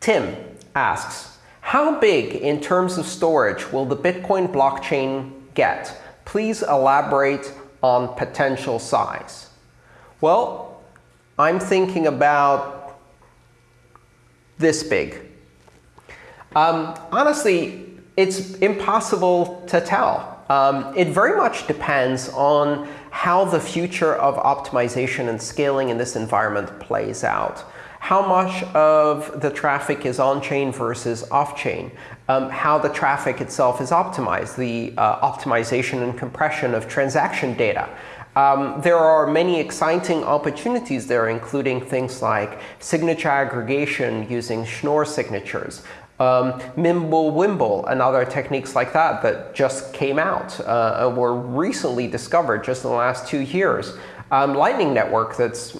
Tim asks, how big in terms of storage will the Bitcoin blockchain get? Please elaborate on potential size. Well, I'm thinking about this big. Um, honestly, it's impossible to tell. Um, it very much depends on how the future of optimization and scaling in this environment plays out. How much of the traffic is on-chain versus off-chain? Um, how the traffic itself is optimized, the uh, optimization and compression of transaction data. Um, there are many exciting opportunities there, including things like signature aggregation using Schnorr signatures, um, Mimblewimble and other techniques like that that just came out uh, were recently discovered just in the last two years. Um, Lightning Network that's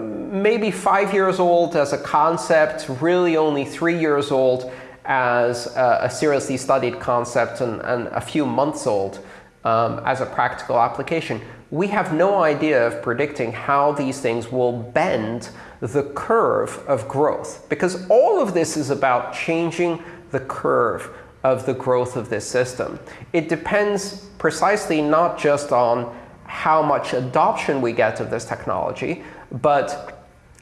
maybe five years old as a concept, really only three years old as a, seriously studied concept, and, and, a few months old um, as a practical application. We have no idea of predicting how these things will bend the curve of growth. Because all of this is about changing the curve of the growth of this system. It depends precisely not just on how much adoption we get of this technology, but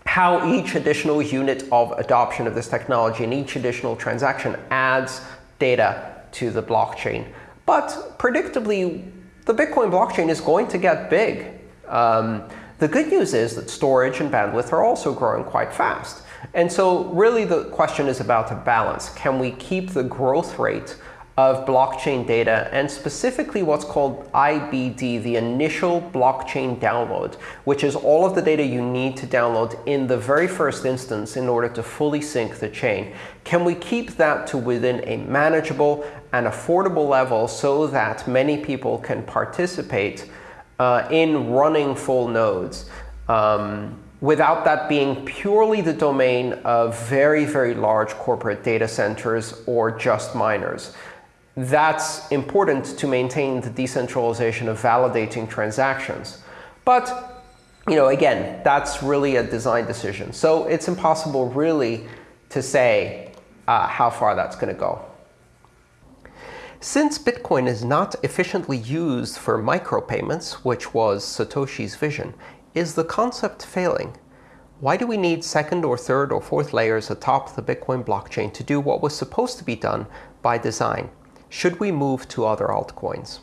how each additional unit of adoption of this technology and each additional transaction adds data to the blockchain. But predictably, the Bitcoin blockchain is going to get big. Um, the good news is that storage and bandwidth are also growing quite fast. And so really the question is about a balance. Can we keep the growth rate of blockchain data, and specifically what's called IBD, the initial blockchain download, which is all of the data you need to download in the very first instance in order to fully sync the chain. Can we keep that to within a manageable and affordable level so that many people can participate uh, in running full nodes? Um, without that being purely the domain of very, very large corporate data centers or just miners that's important to maintain the decentralization of validating transactions. But you know, again, that's really a design decision. So it's impossible really to say uh, how far that's going to go. Since Bitcoin is not efficiently used for micropayments, which was Satoshi's vision, is the concept failing? Why do we need second or third or fourth layers atop the Bitcoin blockchain to do what was supposed to be done by design? Should we move to other altcoins?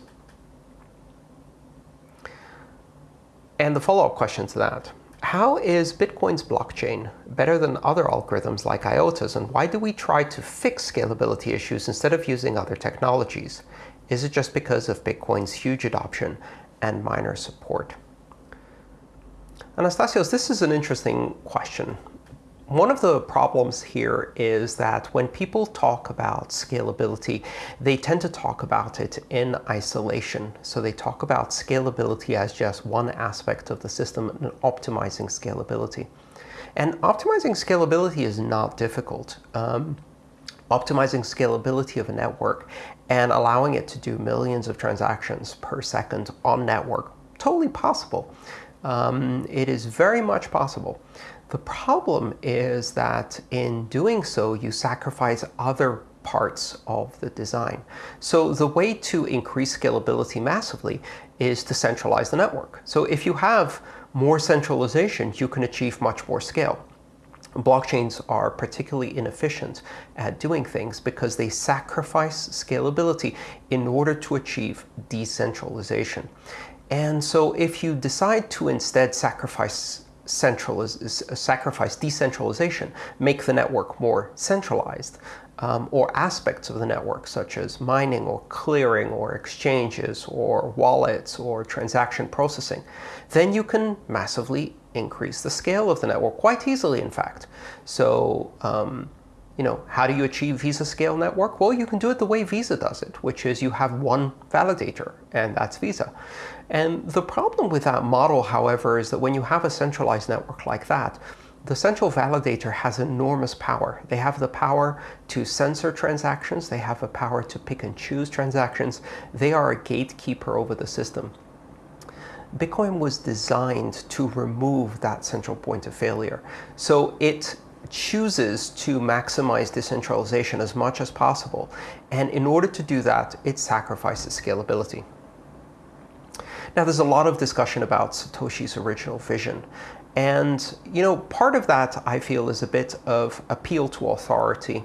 And the follow-up question to that, how is Bitcoin's blockchain better than other algorithms like IOTA's, and why do we try to fix scalability issues instead of using other technologies? Is it just because of Bitcoin's huge adoption and miner support? Anastasios, this is an interesting question. One of the problems here is that when people talk about scalability, they tend to talk about it in isolation. So they talk about scalability as just one aspect of the system and optimizing scalability. And optimizing scalability is not difficult. Um, optimizing scalability of a network and allowing it to do millions of transactions per second on network, totally possible. Um, it is very much possible. The problem is that in doing so, you sacrifice other parts of the design. So the way to increase scalability massively is to centralize the network. So if you have more centralization, you can achieve much more scale. Blockchains are particularly inefficient at doing things because they sacrifice scalability in order to achieve decentralization. And so if you decide to instead sacrifice central is, is sacrifice decentralization, make the network more centralized, um, or aspects of the network, such as mining or clearing or exchanges or wallets or transaction processing, then you can massively increase the scale of the network quite easily, in fact. So um, you know, how do you achieve Visa scale network? Well, you can do it the way Visa does it, which is you have one validator, and that's Visa. And the problem with that model, however, is that when you have a centralized network like that, the central validator has enormous power. They have the power to censor transactions. They have the power to pick and choose transactions. They are a gatekeeper over the system. Bitcoin was designed to remove that central point of failure. So it chooses to maximize decentralization as much as possible. And in order to do that, it sacrifices scalability. Now, there's a lot of discussion about Satoshi's original vision. And, you know, part of that, I feel, is a bit of appeal to authority.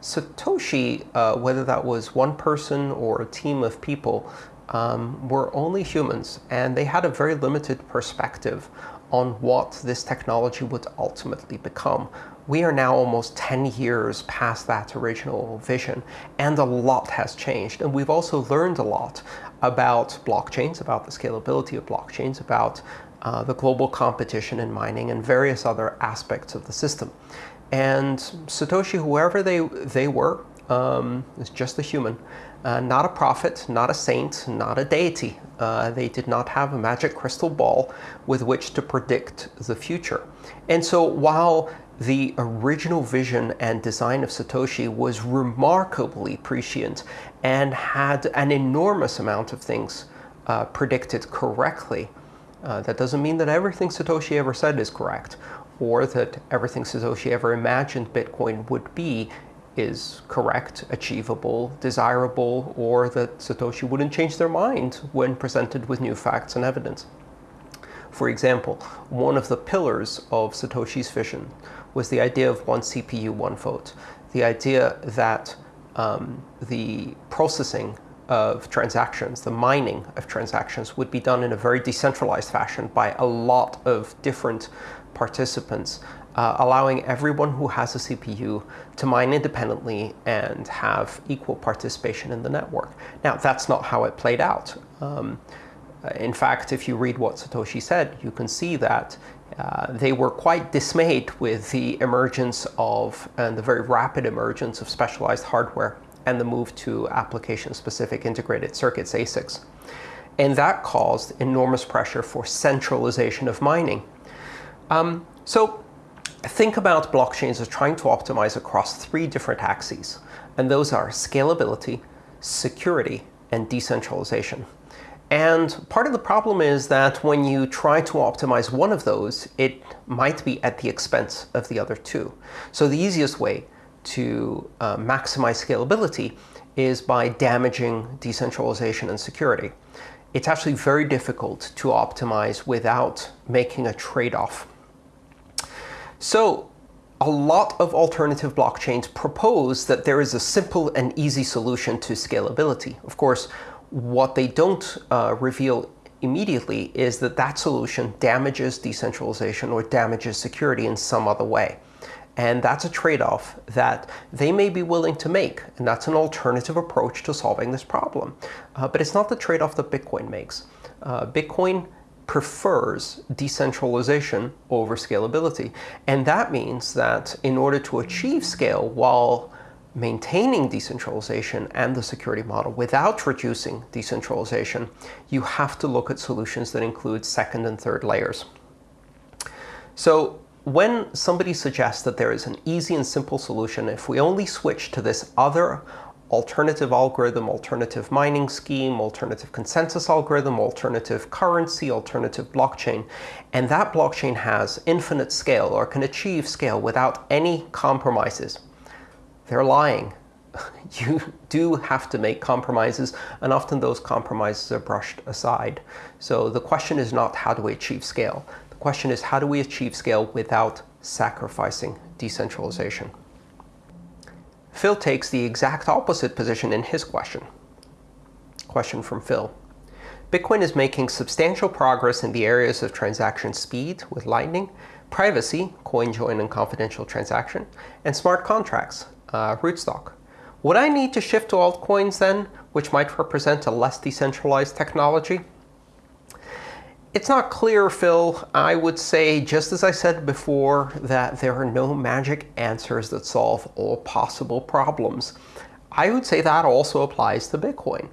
Satoshi, uh, whether that was one person or a team of people, um, were only humans, and they had a very limited perspective on what this technology would ultimately become. We are now almost 10 years past that original vision, and a lot has changed. And we've also learned a lot about blockchains, about the scalability of blockchains, about uh, the global competition in mining, and various other aspects of the system. And Satoshi, whoever they, they were, um, is just a human. Uh, not a prophet, not a saint, not a deity. Uh, they did not have a magic crystal ball with which to predict the future. And so while the original vision and design of Satoshi was remarkably prescient and had an enormous amount of things uh, predicted correctly, uh, that doesn't mean that everything Satoshi ever said is correct, or that everything Satoshi ever imagined Bitcoin would be is correct, achievable, desirable, or that Satoshi wouldn't change their mind when presented with new facts and evidence. For example, one of the pillars of Satoshi's vision was the idea of one CPU, one vote. The idea that um, the processing of transactions, the mining of transactions, would be done in a very decentralized fashion by a lot of different participants uh, allowing everyone who has a CPU to mine independently and have equal participation in the network. Now, that's not how it played out. Um, in fact, if you read what Satoshi said, you can see that uh, they were quite dismayed with the emergence of, and the very rapid emergence of specialized hardware and the move to application-specific integrated circuits, ASICs. And that caused enormous pressure for centralization of mining. Um, so think about blockchains as trying to optimize across three different axes, and those are scalability, security, and decentralization. And part of the problem is that when you try to optimize one of those, it might be at the expense of the other two. So the easiest way to uh, maximize scalability is by damaging decentralization and security. It's actually very difficult to optimize without making a trade-off so a lot of alternative blockchains propose that there is a simple and easy solution to scalability. Of course, what they don't uh, reveal immediately is that that solution damages decentralization or damages security in some other way. And that's a trade-off that they may be willing to make. And that's an alternative approach to solving this problem. Uh, but it's not the trade-off that Bitcoin makes. Uh, Bitcoin prefers decentralization over scalability. And that means that in order to achieve scale while maintaining decentralization and the security model without reducing decentralization, you have to look at solutions that include second and third layers. So when somebody suggests that there is an easy and simple solution, if we only switch to this other alternative algorithm, alternative mining scheme, alternative consensus algorithm, alternative currency, alternative blockchain. And that blockchain has infinite scale or can achieve scale without any compromises. They're lying. You do have to make compromises, and often those compromises are brushed aside. So the question is not how do we achieve scale? The question is how do we achieve scale without sacrificing decentralization? Phil takes the exact opposite position in his question. Question from Phil. Bitcoin is making substantial progress in the areas of transaction speed with Lightning, privacy, CoinJoin and confidential transaction, and smart contracts, uh, Rootstock. Would I need to shift to altcoins then, which might represent a less decentralized technology? It's not clear, Phil. I would say, just as I said before, that there are no magic answers that solve all possible problems. I would say that also applies to Bitcoin.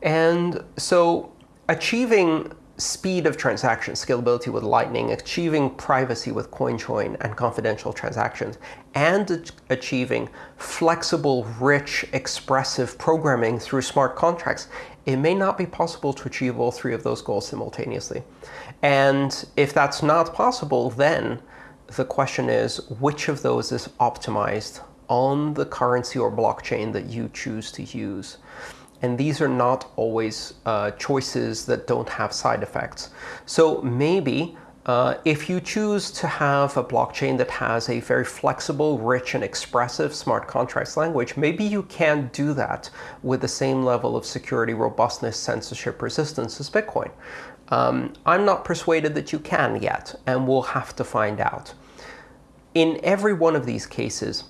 And so achieving speed of transaction, scalability with Lightning, achieving privacy with CoinJoin and confidential transactions, and achieving flexible, rich, expressive programming through smart contracts, it may not be possible to achieve all three of those goals simultaneously. And if that's not possible, then the question is which of those is optimized on the currency or blockchain that you choose to use. And these are not always uh, choices that don't have side effects. So maybe uh, if you choose to have a blockchain that has a very flexible, rich, and expressive smart contracts language, maybe you can do that with the same level of security, robustness, censorship resistance as Bitcoin. Um, I'm not persuaded that you can yet, and we'll have to find out. In every one of these cases,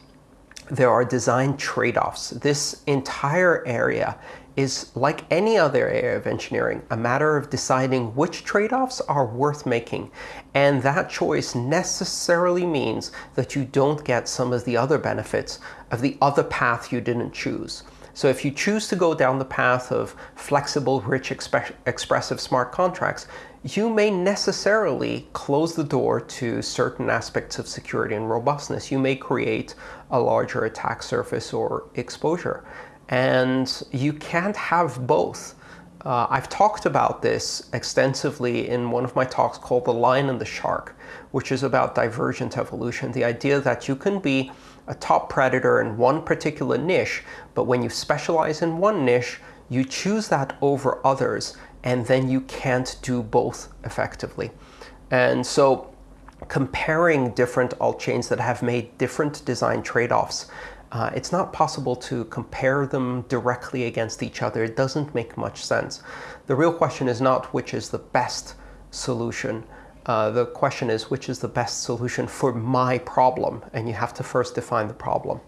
there are design trade-offs. This entire area is like any other area of engineering, a matter of deciding which trade-offs are worth making. And that choice necessarily means that you don't get some of the other benefits of the other path you didn't choose. So if you choose to go down the path of flexible, rich, exp expressive smart contracts, you may necessarily close the door to certain aspects of security and robustness. You may create a larger attack surface or exposure. And you can't have both. Uh, I've talked about this extensively in one of my talks called The Lion and the Shark, which is about divergent evolution. The idea that you can be a top predator in one particular niche, but when you specialize in one niche, you choose that over others, and then you can't do both effectively. And so comparing different alt chains that have made different design trade-offs uh, it's not possible to compare them directly against each other. It doesn't make much sense. The real question is not which is the best solution. Uh, the question is which is the best solution for my problem, and you have to first define the problem.